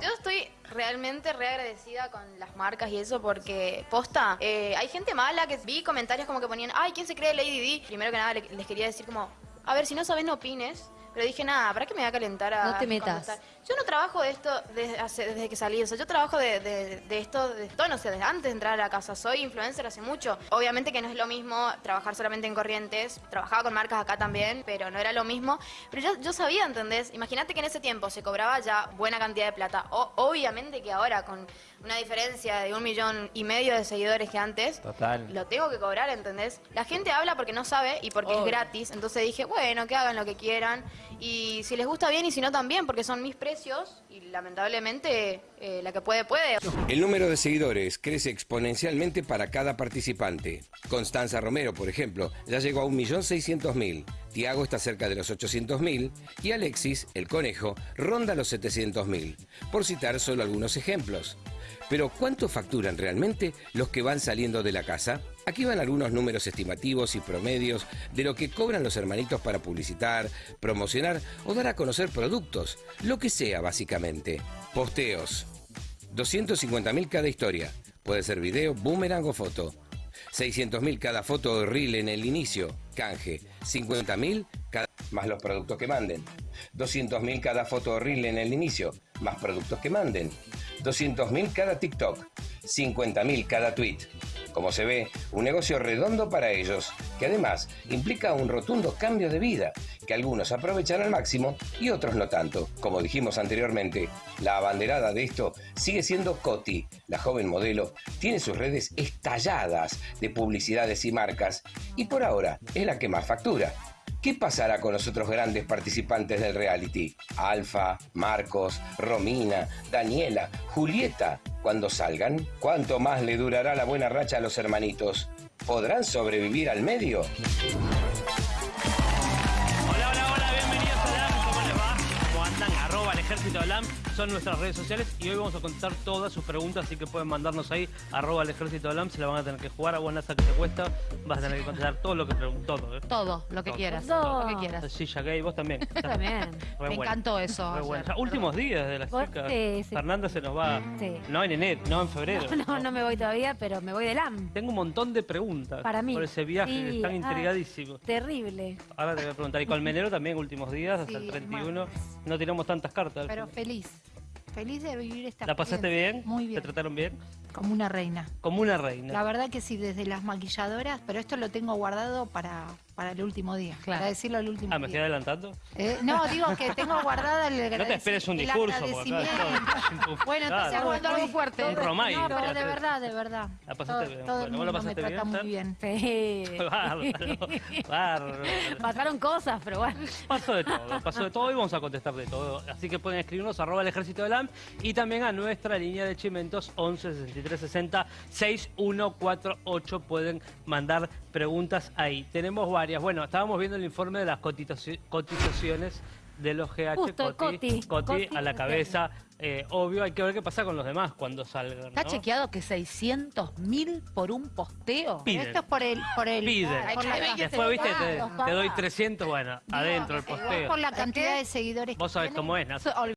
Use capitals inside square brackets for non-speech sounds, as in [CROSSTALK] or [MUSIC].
Yo estoy realmente re agradecida con las marcas y eso porque, posta, eh, hay gente mala que vi comentarios como que ponían, ay, ¿quién se cree Lady D? Primero que nada le- les quería decir como, a ver, si no sabes no opines. Pero dije, nada, ¿para qué me voy a calentar a No te metas. contestar? Yo no trabajo de esto desde, hace- desde que salí, o sea, yo trabajo de, de- de esto, de esto, no sé, desde antes de entrar a la casa. Soy influencer hace mucho. Obviamente que no es lo mismo trabajar solamente en Corrientes. Trabajaba con marcas acá también, pero no era lo mismo. Pero yo, yo sabía, ¿entendés? Imagínate que en ese tiempo se cobraba ya buena cantidad de plata. O- obviamente que ahora, con una diferencia de un millón y medio de seguidores que antes, Total. lo tengo que cobrar, ¿entendés? La gente habla porque no sabe y porque Obvio. es gratis. Entonces dije, bueno, que hagan lo que quieran. Y si les gusta bien y si no también, porque son mis precios. Y lamentablemente, eh, la que puede, puede. El número de seguidores crece exponencialmente para cada participante. Constanza Romero, por ejemplo, ya llegó a 1.600.000. Tiago está cerca de los 800.000 y Alexis, el conejo, ronda los 700.000. Por citar solo algunos ejemplos. Pero ¿cuánto facturan realmente los que van saliendo de la casa? Aquí van algunos números estimativos y promedios de lo que cobran los hermanitos para publicitar, promocionar o dar a conocer productos, lo que sea básicamente. Posteos, 250.000 cada historia. Puede ser video, boomerang o foto. 600.000 cada foto o reel en el inicio. Canje. 50.000 cada... más los productos que manden. 200.000 cada foto o reel en el inicio. Más productos que manden. 200.000 cada TikTok. 50.000 cada tweet. Como se ve, un negocio redondo para ellos, que además implica un rotundo cambio de vida, que algunos aprovechan al máximo y otros no tanto. Como dijimos anteriormente, la abanderada de esto sigue siendo Coti. La joven modelo tiene sus redes estalladas de publicidades y marcas, y por ahora es la que más factura. ¿Qué pasará con los otros grandes participantes del reality? Alfa, Marcos, Romina, Daniela, Julieta, cuando salgan, ¿cuánto más le durará la buena racha a los hermanitos? ¿Podrán sobrevivir al medio? Ejército de LAM. Son nuestras redes sociales y hoy vamos a contestar todas sus preguntas, así que pueden mandarnos ahí, arroba el ejército de LAM. Se la van a tener que jugar a vos, Nasa, que te cuesta. Vas a tener que contestar todo lo que preguntó. Todo, ¿eh? Todo, lo que Todo. quieras. Todo. Lo que quieras. Sí, ya que vos también. [LAUGHS] También. Re Me encantó eso. Re. Ya, últimos días de las chicas. sí, sí. Fernanda se nos va. Sí. No en enero, no en febrero. No, no me voy todavía, pero me voy del AM. Tengo un montón de preguntas Para mí. por ese viaje, Sí, están ah, intrigadísimos. Terrible. Ahora te voy a preguntar, y Colmenero también, últimos días, hasta el 31. No tiramos tantas cartas. Pero feliz. Feliz de vivir esta ¿La pasaste bien? Muy ¿Te bien. trataron bien? Como una reina. Como una reina. La verdad que sí, desde las maquilladoras, pero esto lo tengo guardado para, para el último día. Claro. Para decirlo el último Ah, me estoy adelantando. Eh, no, digo que tengo guardada el [LAUGHS] No te esperes un discurso, porque acá agradecimiento. todo- [LAUGHS] Bueno, Claro. entonces Aguanta algo voy- fuerte. Un Romay. No, pero de verdad, de verdad. La pasaste todo, bien. Todo Bueno, el ¿vos la mundo me trata bien, muy bien. Sí. [LAUGHS] Bárbaro, bárbaro. Pasaron cosas, pero bueno. Pasó de todo, pasó de todo y vamos a contestar de todo. Así que pueden escribirnos arroba el ejército de LAM y también a nuestra línea de chimentos 11 63 60 6148 pueden mandar preguntas ahí. Tenemos varias. Bueno, estábamos viendo el informe de las cotizaci- cotizaciones de los GH. Justo, Coti. Coti, a la cabeza. Eh, obvio, hay que ver qué pasa con los demás cuando salgan. ¿Está ¿no? chequeado que 600 mil por un posteo? Piden. Esto es por el... Por el Piden. por la- Hay que Después, viste, te, doy pagados. 300, bueno, adentro el es por posteo. la cantidad de seguidores Vos sabés cómo es, Nata. So-